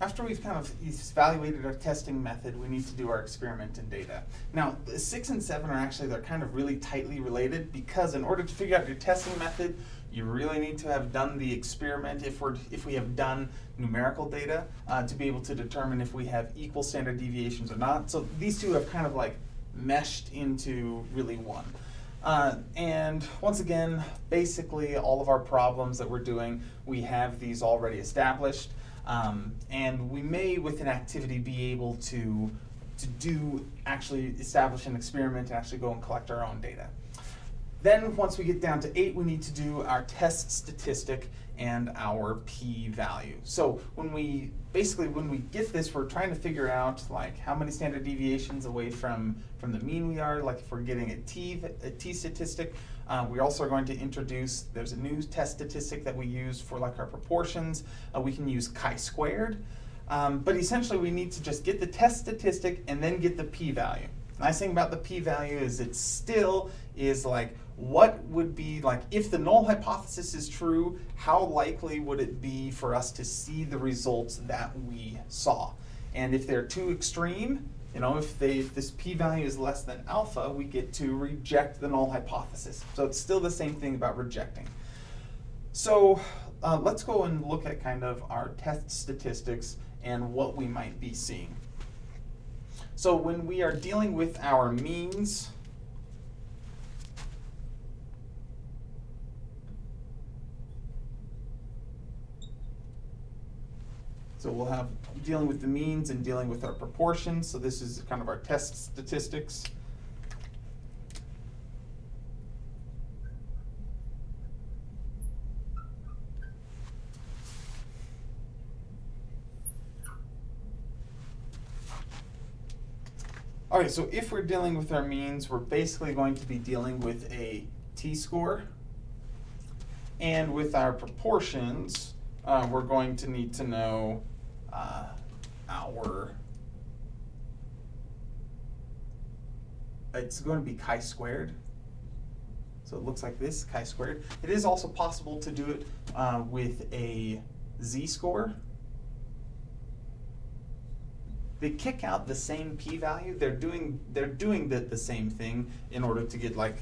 after we've kind of evaluated our testing method, we need to do our experiment and data. Now, six and seven are actually, they're kind of really tightly related because in order to figure out your testing method, you really need to have done the experiment if we're if we have done numerical data uh, to be able to determine if we have equal standard deviations or not. So these two have kind of like meshed into really one. Uh, and once again, basically all of our problems that we're doing, we have these already established. Um, and we may, with an activity, be able to, to do, actually establish an experiment and actually go and collect our own data. Then once we get down to eight, we need to do our test statistic and our p-value. So when we, basically when we get this, we're trying to figure out like how many standard deviations away from, from the mean we are, like if we're getting a t, a t statistic. Uh, we also going to introduce, there's a new test statistic that we use for like our proportions. Uh, we can use chi-squared. Um, but essentially we need to just get the test statistic and then get the p-value. Nice thing about the p-value is it still is like what would be like if the null hypothesis is true, how likely would it be for us to see the results that we saw? And if they're too extreme, you know, if, they, if this p-value is less than alpha, we get to reject the null hypothesis. So it's still the same thing about rejecting. So uh, let's go and look at kind of our test statistics and what we might be seeing. So when we are dealing with our means, So we'll have dealing with the means and dealing with our proportions. So this is kind of our test statistics. All right, so if we're dealing with our means, we're basically going to be dealing with a t-score. And with our proportions, uh, we're going to need to know uh, our, it's going to be chi-squared. So it looks like this, chi-squared. It is also possible to do it uh, with a z-score. They kick out the same p-value. They're doing they're doing the, the same thing in order to get like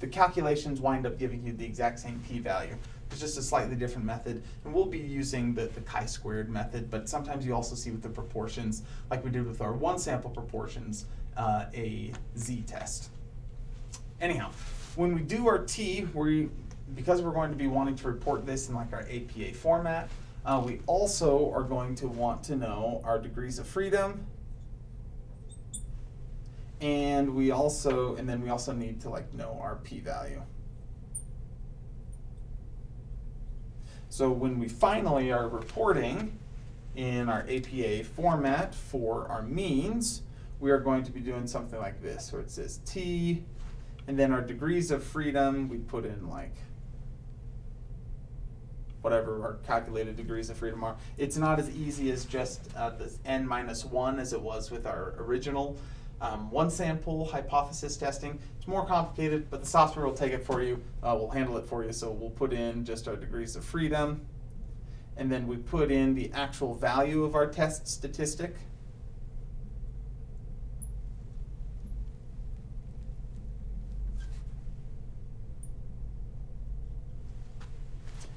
the calculations wind up giving you the exact same p-value. It's just a slightly different method. And we'll be using the, the chi-squared method, but sometimes you also see with the proportions, like we did with our one sample proportions, uh, a z-test. Anyhow, when we do our t, we, because we're going to be wanting to report this in like our APA format, uh, we also are going to want to know our degrees of freedom, and we also, and then we also need to like know our p-value. So when we finally are reporting in our APA format for our means, we are going to be doing something like this, where it says T, and then our degrees of freedom, we put in like whatever our calculated degrees of freedom are. It's not as easy as just uh, the n minus 1 as it was with our original um, one sample hypothesis testing. It's more complicated, but the software will take it for you. Uh, we'll handle it for you. So we'll put in just our degrees of freedom. And then we put in the actual value of our test statistic.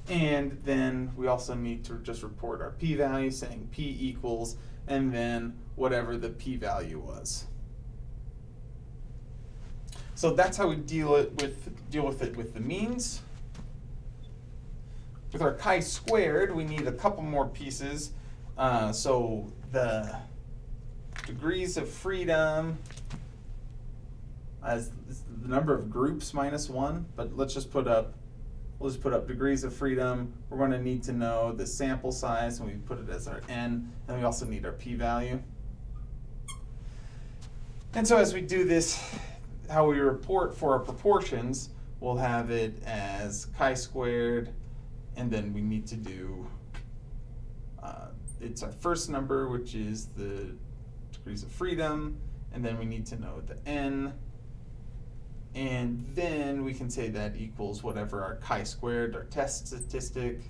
And then we also need to just report our p-value saying p equals and then whatever the p-value was. So that's how we deal it with deal with it with the means. With our chi-squared, we need a couple more pieces. Uh, so the degrees of freedom as the number of groups minus one, but let's just put up, we'll just put up degrees of freedom. We're going to need to know the sample size, and we put it as our n, and we also need our p-value. And so as we do this, how we report for our proportions, we'll have it as chi-squared, and then we need to do, uh, it's our first number, which is the degrees of freedom, and then we need to know the n, and then we can say that equals whatever our chi-squared, our test statistic,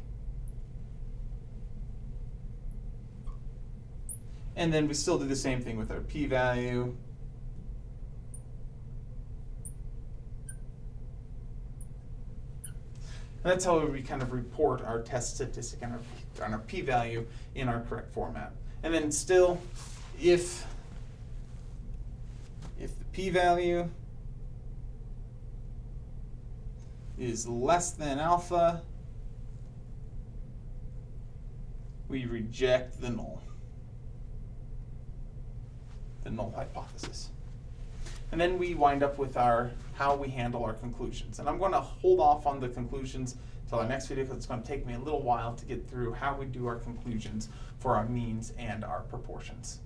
And then we still do the same thing with our p-value. And that's how we kind of report our test statistic and our, and our p-value in our correct format. And then still, if, if the p-value is less than alpha, we reject the null, the null hypothesis. And then we wind up with our, how we handle our conclusions. And I'm gonna hold off on the conclusions till our next video because it's gonna take me a little while to get through how we do our conclusions for our means and our proportions.